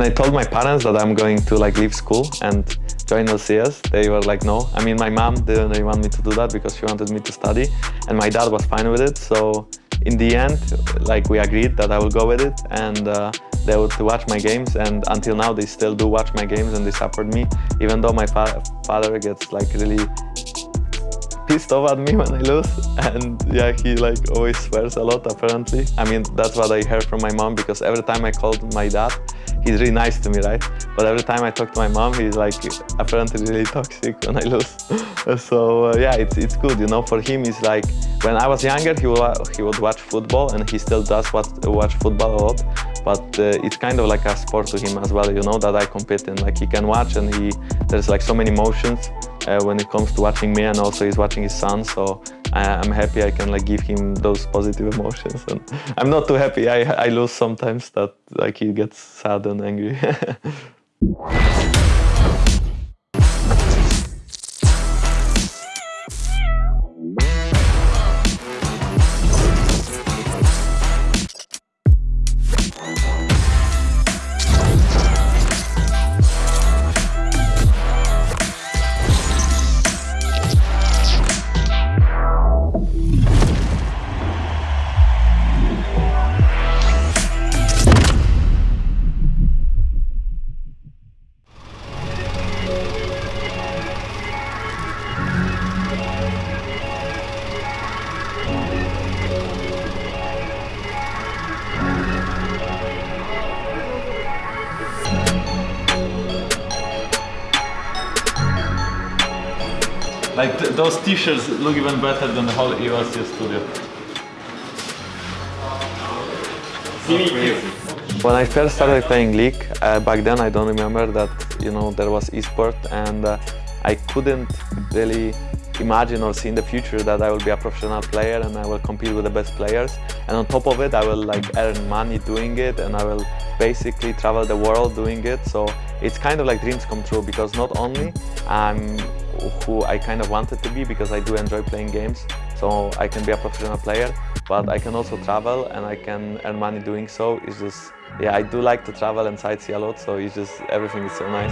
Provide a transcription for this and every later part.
When I told my parents that I'm going to like leave school and join LCS, they were like, no. I mean, my mom didn't really want me to do that because she wanted me to study and my dad was fine with it. So in the end, like we agreed that I will go with it and uh, they would watch my games and until now they still do watch my games and they support me even though my fa father gets like really pissed off at me when I lose and yeah he like always swears a lot apparently I mean that's what I heard from my mom because every time I called my dad he's really nice to me right? But every time I talk to my mom he's like apparently really toxic when I lose. So uh, yeah it's, it's good you know? For him it's like when I was younger he would, he would watch football and he still does watch, watch football a lot. But uh, it's kind of like a sport to him as well you know that I compete in. Like he can watch and he there's like so many emotions uh, when it comes to watching me and also he's watching his son. So I, am happy I can like give him those positive emotions. And I'm not too happy. I, I lose sometimes that like he gets sad and angry Like th those t-shirts look even better than the whole EOSC studio. When I first started playing League, uh, back then I don't remember that you know there was esport and uh, I couldn't really imagine or see in the future that I will be a professional player and I will compete with the best players. And on top of it I will like earn money doing it and I will basically travel the world doing it. So it's kind of like dreams come true because not only I'm who I kind of wanted to be because I do enjoy playing games. So I can be a professional player, but I can also travel and I can earn money doing so. It's just, yeah, I do like to travel and sightsee a lot, so it's just, everything is so nice.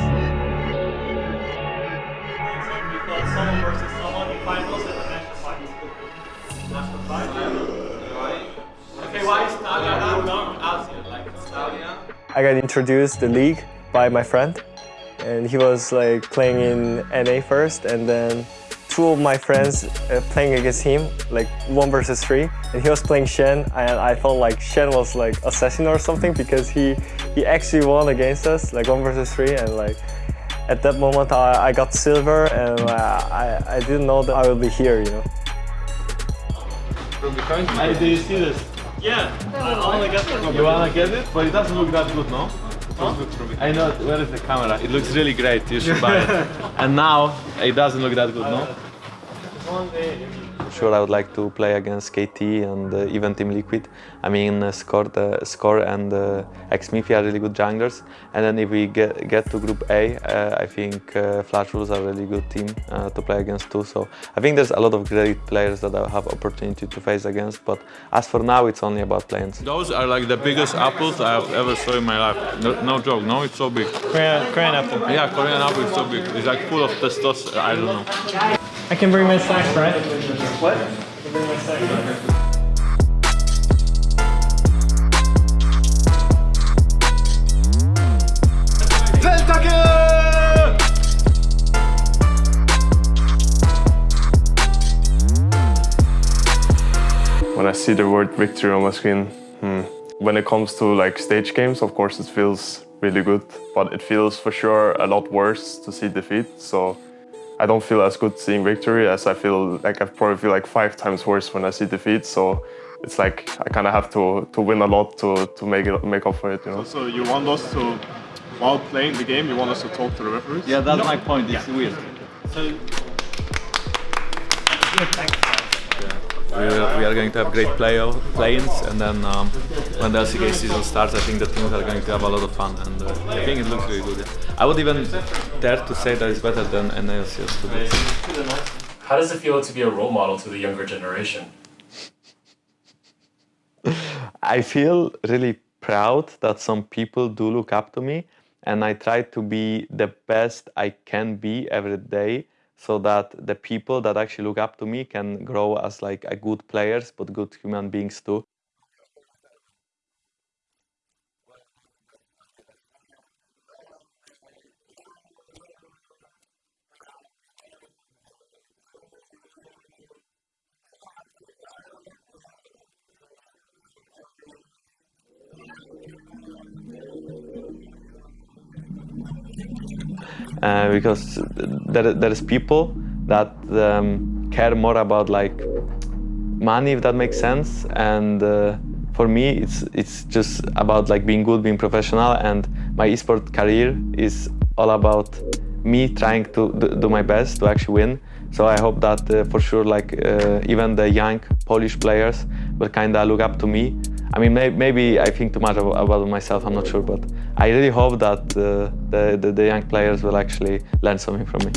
I got introduced the league by my friend and he was like playing in NA first and then two of my friends uh, playing against him like one versus three and he was playing Shen and I felt like Shen was like assassin or something because he he actually won against us like one versus three and like at that moment I, I got silver and uh, I, I didn't know that I would be here you know. From behind, hey, do you see this? Yeah, I wanna get it. You wanna get it? But it doesn't look that good, no? I know, where is the camera? It looks really great, you should buy it. and now, it doesn't look that good, no? Sure I would like to play against KT and uh, even Team Liquid. I mean, uh, Score, uh, Score and uh, Xmithie are really good junglers. And then if we get, get to Group A, uh, I think uh, Flash Wolves are a really good team uh, to play against too. So I think there's a lot of great players that I have opportunity to face against. But as for now, it's only about playing. Those are like the biggest apples I have ever saw in my life. No, no joke, no, it's so big. Korean, Korean apple. Yeah, Korean apple is so big. It's like full of testosterone, I don't know. I can bring my snacks, right? What? When I see the word victory on my screen, hmm. when it comes to like stage games, of course it feels really good, but it feels for sure a lot worse to see defeat. So I don't feel as good seeing victory as I feel like I probably feel like five times worse when I see defeat. So it's like I kind of have to to win a lot to to make it make up for it. You know. So, so you want us to, while playing the game, you want us to talk to the referees? Yeah, that's no. my point. It's yeah. weird. So. Yeah, we are, we are going to have great play play-ins, and then um, when the LCK season starts, I think the teams are going to have a lot of fun, and uh, I think it looks really good. Yeah. I would even dare to say that it's better than NALCS today. How does it feel to be a role model to the younger generation? I feel really proud that some people do look up to me and I try to be the best I can be every day so that the people that actually look up to me can grow as like a good players but good human beings too. Uh, because there, there's people that um, care more about like money if that makes sense. And uh, for me it's it's just about like being good being professional. And my esport career is all about me trying to do my best to actually win. So i hope that uh, for sure like uh, even the young polish players will kind of look up to me. I mean, may, maybe I think too much about, myself, I'm not sure, but I really hope that uh, the, the, the young players will actually learn something from me.